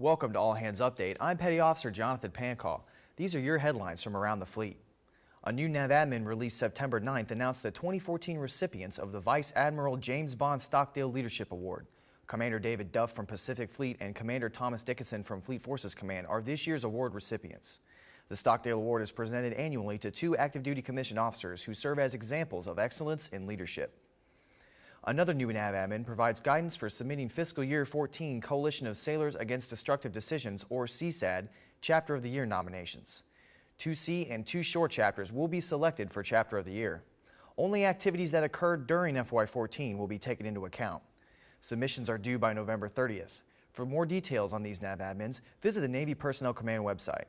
Welcome to All Hands Update. I'm Petty Officer Jonathan Pancall. These are your headlines from around the fleet. A new NAV admin released September 9th announced the 2014 recipients of the Vice Admiral James Bond Stockdale Leadership Award. Commander David Duff from Pacific Fleet and Commander Thomas Dickinson from Fleet Forces Command are this year's award recipients. The Stockdale Award is presented annually to two active duty commissioned officers who serve as examples of excellence in leadership. Another new admin provides guidance for submitting fiscal year 14 Coalition of Sailors Against Destructive Decisions, or CSADD, Chapter of the Year nominations. Two sea and two short chapters will be selected for Chapter of the Year. Only activities that occurred during FY14 will be taken into account. Submissions are due by November 30th. For more details on these NAV admins, visit the Navy Personnel Command website.